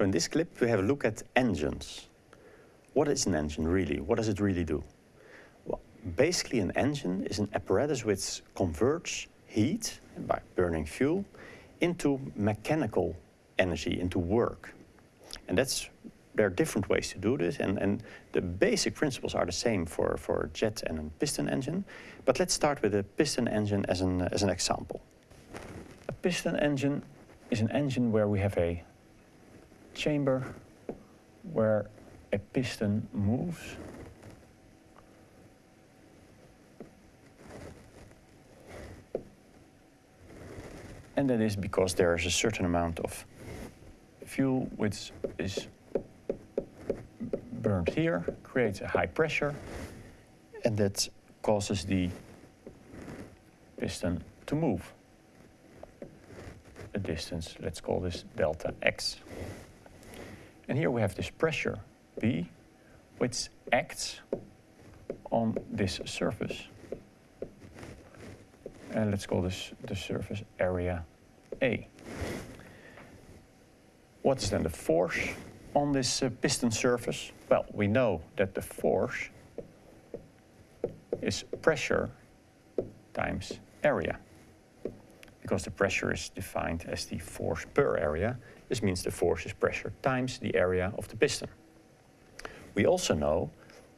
So in this clip we have a look at engines. What is an engine really? What does it really do? Well, basically an engine is an apparatus which converts heat by burning fuel into mechanical energy, into work. And that's there are different ways to do this, and, and the basic principles are the same for, for jet and a piston engine. But let's start with a piston engine as an, as an example. A piston engine is an engine where we have a chamber where a piston moves and that is because there is a certain amount of fuel which is burned here, creates a high pressure, and that causes the piston to move a distance, let's call this delta x. And here we have this pressure B, which acts on this surface. And let's call this the surface area A. What's then the force on this uh, piston surface? Well, we know that the force is pressure times area. Because the pressure is defined as the force per area, this means the force is pressure times the area of the piston. We also know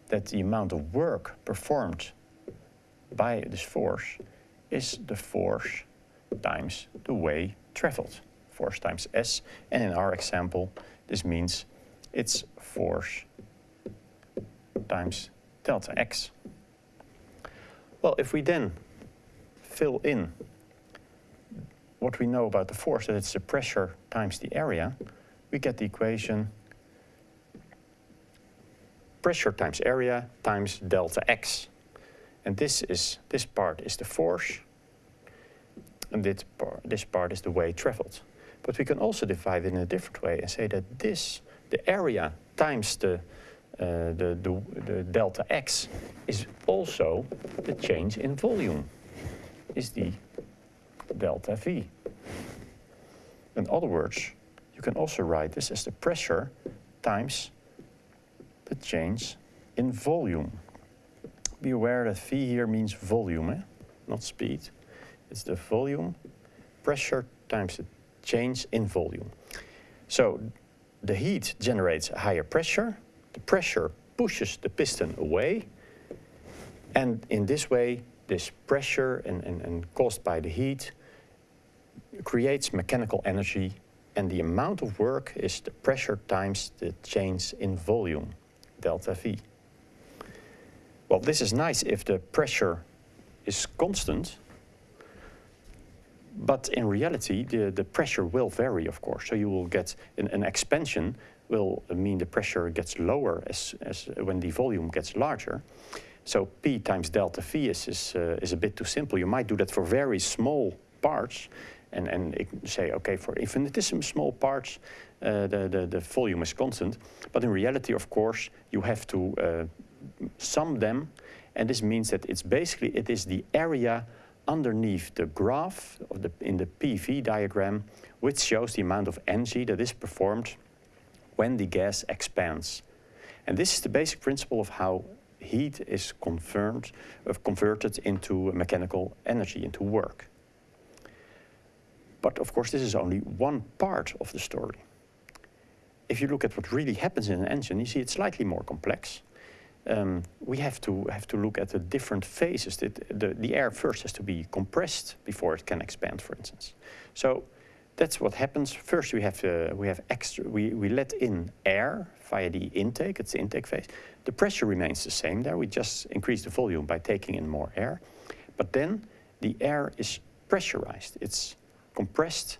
that the amount of work performed by this force is the force times the way traveled, force times S. And in our example, this means it's force times delta x. Well, if we then fill in what we know about the force, that it's the pressure times the area, we get the equation pressure times area times delta x. And this is this part is the force, and this part, this part is the way traveled. But we can also divide it in a different way and say that this, the area times the, uh, the, the, the delta x, is also the change in volume, is the delta V. In other words, you can also write this as the pressure times the change in volume. Be aware that V here means volume, eh? not speed. It's the volume, pressure times the change in volume. So the heat generates higher pressure, the pressure pushes the piston away, and in this way, this pressure and, and, and caused by the heat creates mechanical energy and the amount of work is the pressure times the change in volume, delta V. Well, this is nice if the pressure is constant, but in reality, the, the pressure will vary, of course. So you will get an, an expansion will mean the pressure gets lower as, as when the volume gets larger. So P times delta V is, is, uh, is a bit too simple. You might do that for very small parts, and, and say, okay, for infinitesimal small parts, uh, the, the, the volume is constant. But in reality, of course, you have to uh, sum them. And this means that it's basically, it is the area underneath the graph of the, in the PV diagram, which shows the amount of energy that is performed when the gas expands. And this is the basic principle of how heat is confirmed, uh, converted into mechanical energy, into work. But of course, this is only one part of the story. If you look at what really happens in an engine, you see it's slightly more complex. Um, we have to have to look at the different phases. The, the, the, air first has to be compressed before it can expand, for instance. So that's what happens. First, we have uh, we have extra. We we let in air via the intake. It's the intake phase. The pressure remains the same there. We just increase the volume by taking in more air, but then the air is pressurized. It's compressed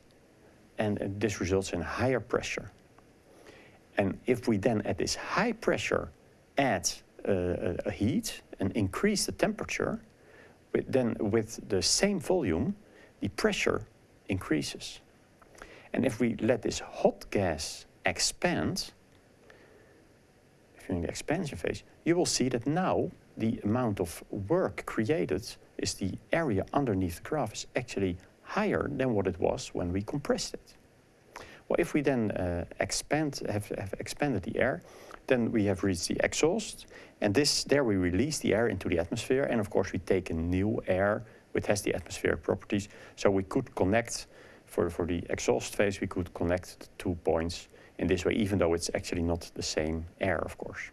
and uh, this results in higher pressure. And if we then at this high pressure add uh, a heat and increase the temperature, with then with the same volume, the pressure increases. And if we let this hot gas expand, in the expansion phase, you will see that now the amount of work created is the area underneath the graph is actually higher than what it was when we compressed it. Well, if we then uh, expand, have, have expanded the air, then we have reached the exhaust, and this there we release the air into the atmosphere, and of course we take a new air which has the atmospheric properties. So we could connect, for, for the exhaust phase, we could connect the two points in this way, even though it's actually not the same air, of course.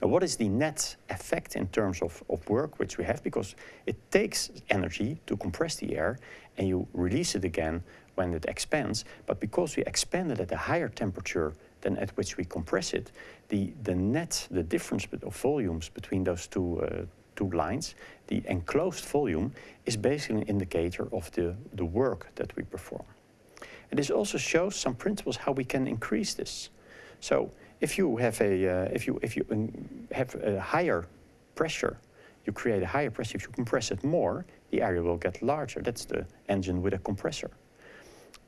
Now, what is the net effect in terms of, of work which we have? Because it takes energy to compress the air and you release it again when it expands. But because we expand it at a higher temperature than at which we compress it, the, the net, the difference of volumes between those two, uh, two lines, the enclosed volume, is basically an indicator of the, the work that we perform. And this also shows some principles how we can increase this. So if you have a, uh, if you, if you have a higher pressure, you create a higher pressure. If you compress it more, the area will get larger. That's the engine with a compressor.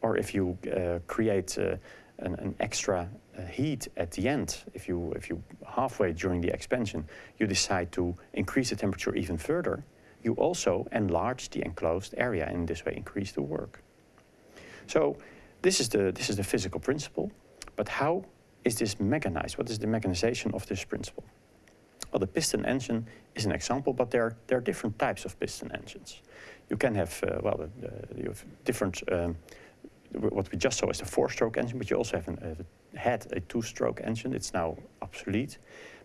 Or if you uh, create uh, an, an, extra uh, heat at the end, if you, if you halfway during the expansion, you decide to increase the temperature even further, you also enlarge the enclosed area and in this way increase the work. So this is the, this is the physical principle, but how is this mechanized? What is the mechanization of this principle? Well, the piston engine is an example, but there, there are different types of piston engines. You can have, uh, well, uh, you have different, um, what we just saw is the four-stroke engine, but you also have an, had a two-stroke engine. It's now obsolete.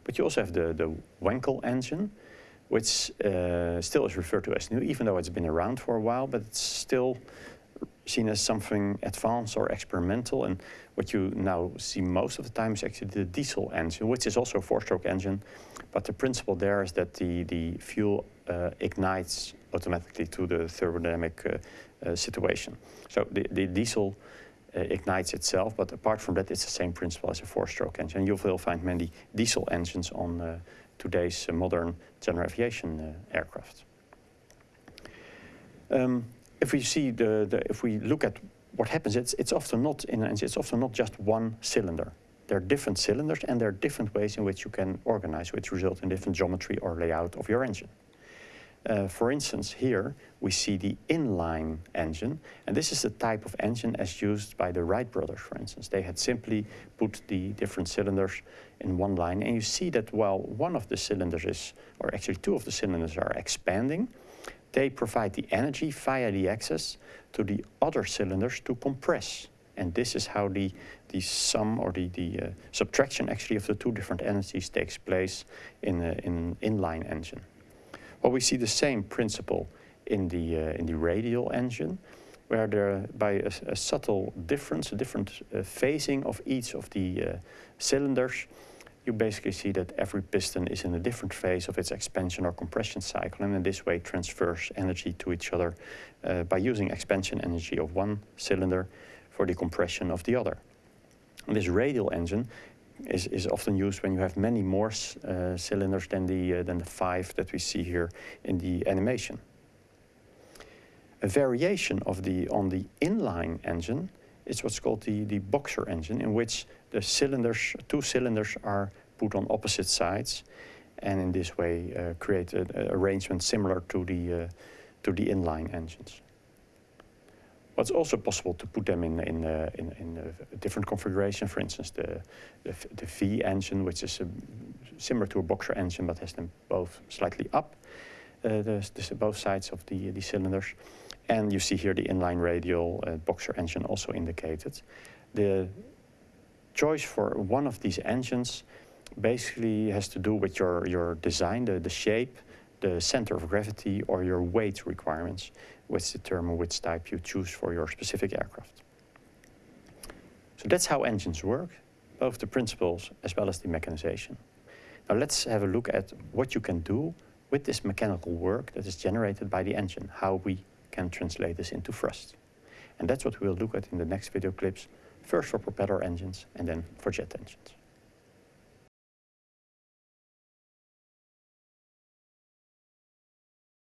But you also have the, the Wankel engine, which uh, still is referred to as new, even though it's been around for a while, but it's still seen as something advanced or experimental. And what you now see most of the time is actually the diesel engine, which is also a four-stroke engine. But the principle there is that the, the fuel uh, ignites automatically to the thermodynamic uh, uh, situation. So the, the diesel ignites itself, but apart from that, it's the same principle as a four-stroke engine. You will find many diesel engines on uh, today's uh, modern general aviation aircraft. Um, if we see the, the, if we look at what happens, it's, it's often not in an engine, it's often not just one cylinder. There are different cylinders and there are different ways in which you can organize, which result in different geometry or layout of your engine. Uh, for instance, here we see the inline engine, and this is the type of engine as used by the Wright brothers, for instance. They had simply put the different cylinders in one line, and you see that while one of the cylinders is, or actually two of the cylinders are expanding, they provide the energy via the axis to the other cylinders to compress. And this is how the, the sum or the, the uh, subtraction actually of the two different energies takes place in, a, in an inline engine. Well, we see the same principle in the, uh, in the radial engine, where there, by a, a subtle difference, a different uh, phasing of each of the uh, cylinders, you basically see that every piston is in a different phase of its expansion or compression cycle and in this way transfers energy to each other uh, by using expansion energy of one cylinder for the compression of the other. And this radial engine is, is often used when you have many more uh, cylinders than the, uh, than the five that we see here in the animation. A variation of the, on the inline engine is what's called the, the boxer engine, in which the cylinders, two cylinders are put on opposite sides, and in this way uh, create an arrangement similar to the, uh, to the inline engines. But it's also possible to put them in, in, uh, in, in a different configuration, for instance, the, the, the V engine, which is a, similar to a boxer engine, but has them both slightly up, uh, the, the, both sides of the, the cylinders. And you see here the inline radial uh, boxer engine also indicated. The choice for one of these engines basically has to do with your, your design, the, the shape, the center of gravity, or your weight requirements, which determine which type you choose for your specific aircraft. So that's how engines work, both the principles as well as the mechanization. Now let's have a look at what you can do with this mechanical work that is generated by the engine, how we can translate this into thrust. And that's what we'll look at in the next video clips, first for propeller engines and then for jet engines.